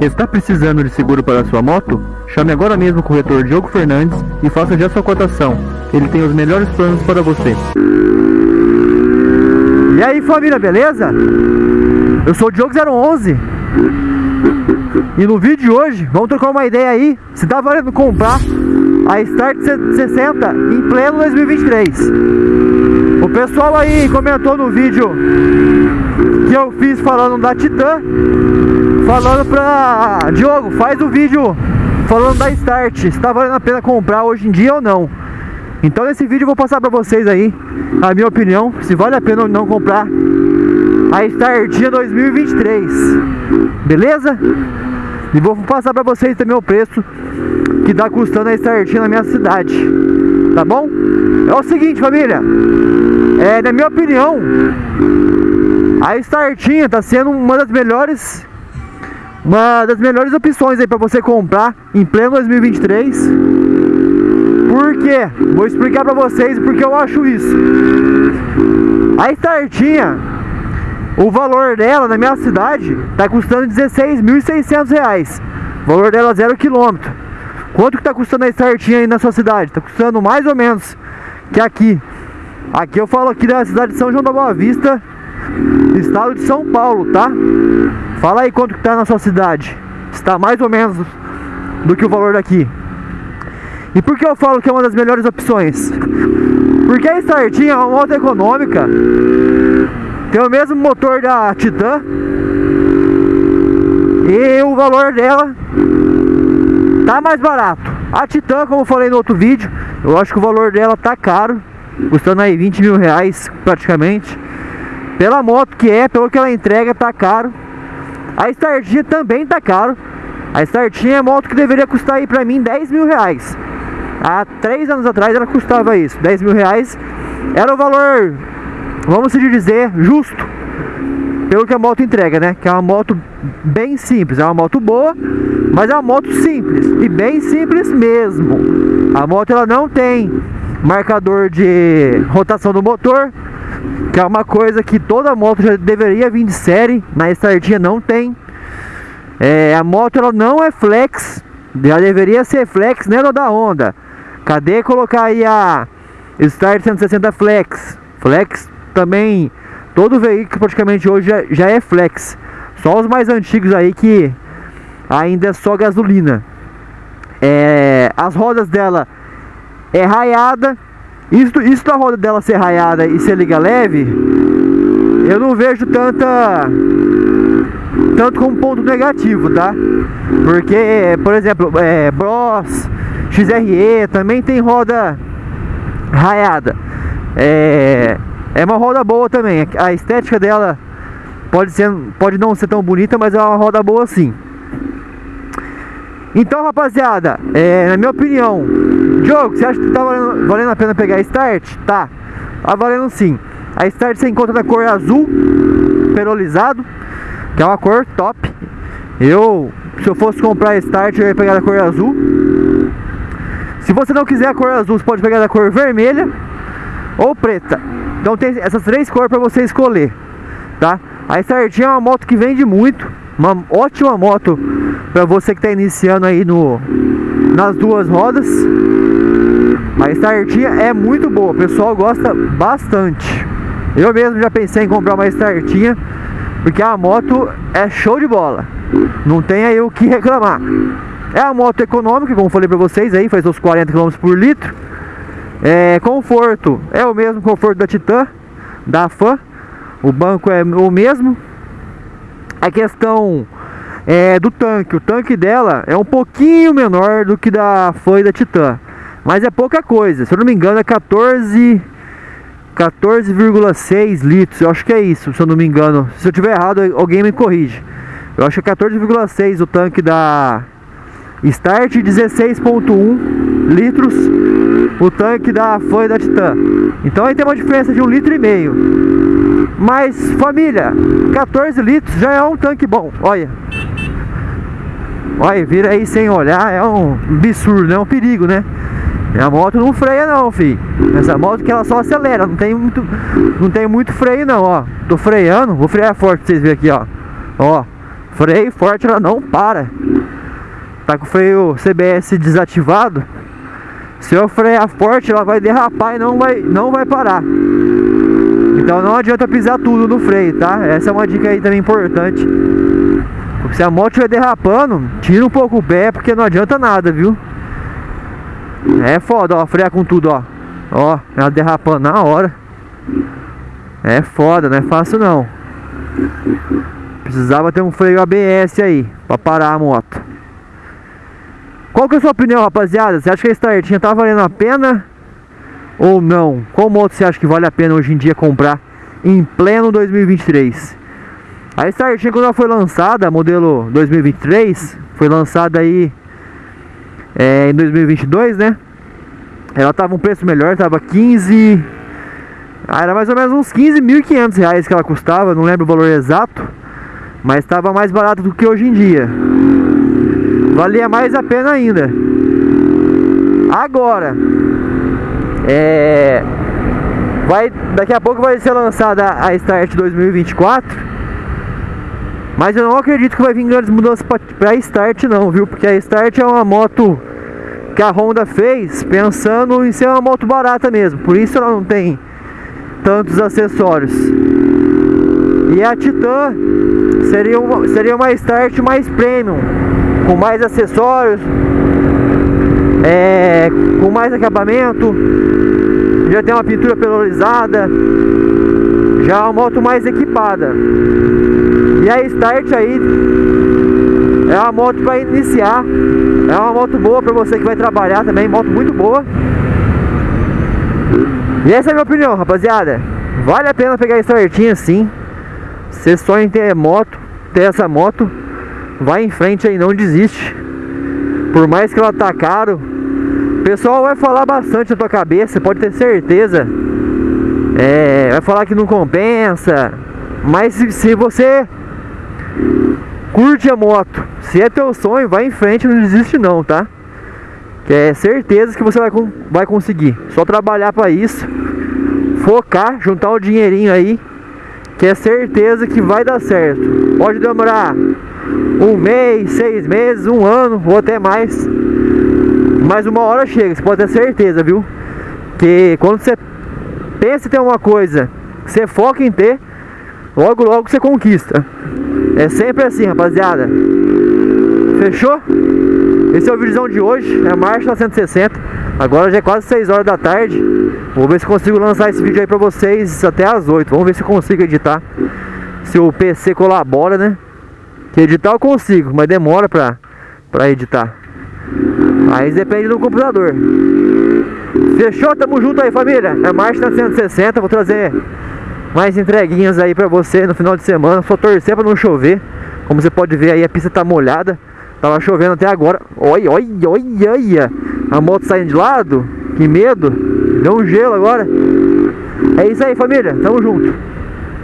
Está precisando de seguro para sua moto? Chame agora mesmo o corretor Diogo Fernandes e faça já sua cotação. Ele tem os melhores planos para você. E aí família, beleza? Eu sou o Diogo 011 E no vídeo de hoje, vamos trocar uma ideia aí Se tá valendo comprar a Start 60 em pleno 2023 O pessoal aí comentou no vídeo que eu fiz falando da Titan Falando pra Diogo, faz o vídeo falando da Start Se tá valendo a pena comprar hoje em dia ou não. Então nesse vídeo eu vou passar pra vocês aí a minha opinião Se vale a pena ou não comprar a Startinha 2023 Beleza? E vou passar pra vocês também o preço que tá custando a Startinha na minha cidade Tá bom? É o seguinte família é, Na minha opinião A Startinha tá sendo uma das melhores Uma das melhores opções aí pra você comprar Em pleno 2023 Por quê? Vou explicar pra vocês porque eu acho isso A Startinha o valor dela na minha cidade está custando 16.600 reais. O valor dela zero quilômetro. Quanto que está custando a startinha aí na sua cidade? Está custando mais ou menos que aqui. Aqui eu falo aqui da cidade de São João da Boa Vista, estado de São Paulo, tá? Fala aí quanto que tá na sua cidade. Está mais ou menos do que o valor daqui. E por que eu falo que é uma das melhores opções? Porque a startinha é uma moto econômica tem o mesmo motor da Titan. E o valor dela Tá mais barato. A Titan, como eu falei no outro vídeo Eu acho que o valor dela tá caro Custando aí 20 mil reais praticamente. Pela moto que é, pelo que ela entrega, tá caro. A Startinha também tá caro. A Startinha é moto que deveria custar aí pra mim 10 mil reais. Há 3 anos atrás ela custava isso 10 mil reais. Era o valor vamos se dizer, justo pelo que a moto entrega, né? Que é uma moto bem simples, é uma moto boa, mas é uma moto simples e bem simples mesmo. A moto ela não tem marcador de rotação do motor, que é uma coisa que toda moto já deveria vir de série, na Startinha não tem. É, a moto ela não é flex, já deveria ser flex, né, da Honda. Cadê colocar aí a Start 160 Flex? Flex também todo veículo praticamente hoje já, já é flex. Só os mais antigos aí que ainda é só gasolina. É, as rodas dela é raiada. Isso, isso da roda dela ser raiada e ser liga leve, eu não vejo tanta tanto como ponto negativo, tá? Porque, por exemplo, é, Bros, XRE também tem roda raiada. É, é uma roda boa também. A estética dela pode, ser, pode não ser tão bonita, mas é uma roda boa sim. Então, rapaziada, é, na minha opinião, Diogo, você acha que tá valendo, valendo a pena pegar a Start? Tá, tá valendo sim. A Start você encontra na cor azul, perolizado, que é uma cor top. Eu, se eu fosse comprar a Start, eu ia pegar da cor azul. Se você não quiser a cor azul, você pode pegar da cor vermelha ou preta. Então tem essas três cores para você escolher, tá? A Startinha é uma moto que vende muito, uma ótima moto para você que está iniciando aí no nas duas rodas. A Startinha é muito boa, o pessoal gosta bastante. Eu mesmo já pensei em comprar uma Startinha, porque a moto é show de bola. Não tem aí o que reclamar. É uma moto econômica, como falei para vocês aí, faz uns 40 km por litro. É, conforto é o mesmo conforto da Titan, da Fan. O banco é o mesmo. A questão é, do tanque, o tanque dela é um pouquinho menor do que da Fan e da Titan. Mas é pouca coisa, se eu não me engano é 14 14,6 litros, eu acho que é isso, se eu não me engano. Se eu tiver errado, alguém me corrige. Eu acho que é 14,6 o tanque da Start 16.1 litros o tanque da foi da Titan. Então aí tem uma diferença de um litro e meio. Mas família, 14 litros já é um tanque bom. Olha. Olha, vira aí sem olhar, é um absurdo, é um perigo, né? A moto não freia não, filho. Essa moto que ela só acelera, não tem muito, não tem muito freio não, ó. Tô freando, vou frear forte pra vocês verem aqui, ó. Ó, Freio forte ela não para. Tá com o freio CBS desativado. Se eu frear forte, ela vai derrapar e não vai, não vai parar. Então não adianta pisar tudo no freio, tá? Essa é uma dica aí também importante. Porque se a moto estiver derrapando, tira um pouco o pé, porque não adianta nada, viu? É foda, ó, frear com tudo, ó. Ó, ela derrapando na hora. É foda, não é fácil não. Precisava ter um freio ABS aí, pra parar a moto. Qual que é a sua opinião, rapaziada? Você acha que a startinha tá valendo a pena ou não? Qual moto você acha que vale a pena hoje em dia comprar em pleno 2023? A startinha quando ela foi lançada, modelo 2023, foi lançada aí é, em 2022, né? Ela tava um preço melhor, tava 15... Ah, era mais ou menos uns 15.500 reais que ela custava, não lembro o valor exato. Mas estava mais barato do que hoje em dia. Valia mais a pena ainda. Agora, é, vai, daqui a pouco vai ser lançada a Start 2024. Mas eu não acredito que vai vir grandes mudanças para a Start não, viu? Porque a Start é uma moto que a Honda fez pensando em ser uma moto barata mesmo. Por isso ela não tem tantos acessórios. E a Titan seria uma, seria uma Start mais premium, com mais acessórios, é, com mais acabamento, já tem uma pintura polarizada, já é uma moto mais equipada. E a Start aí é uma moto para iniciar, é uma moto boa para você que vai trabalhar também, moto muito boa. E essa é a minha opinião, rapaziada. Vale a pena pegar a Startinha sim. Você sonha em ter moto, ter essa moto, vai em frente aí, não desiste. Por mais que ela tá caro, o pessoal vai falar bastante na tua cabeça, pode ter certeza. É, vai falar que não compensa. Mas se, se você curte a moto, se é teu sonho, vai em frente, não desiste não, tá? Que é certeza que você vai, vai conseguir. Só trabalhar para isso, focar, juntar o dinheirinho aí que é certeza que vai dar certo. Pode demorar um mês, seis meses, um ano ou até mais. Mas uma hora chega, você pode ter certeza, viu? Que quando você pensa em ter uma coisa, você foca em ter, logo logo você conquista. É sempre assim, rapaziada. Fechou? Esse é o vídeo de hoje, é marcha 160. Agora já é quase 6 horas da tarde. Vou ver se consigo lançar esse vídeo aí pra vocês até as 8. Vamos ver se consigo editar. Se o PC colabora, né? Que editar eu consigo, mas demora pra, pra editar. Aí depende do computador. Fechou? Tamo junto aí, família. É marcha 160. Vou trazer mais entreguinhas aí pra você no final de semana. Só torcer pra não chover. Como você pode ver aí, a pista tá molhada. Tava chovendo até agora. Olha, olha, olha, olha. A moto saindo de lado. Que medo. Deu um gelo agora. É isso aí, família. Tamo junto.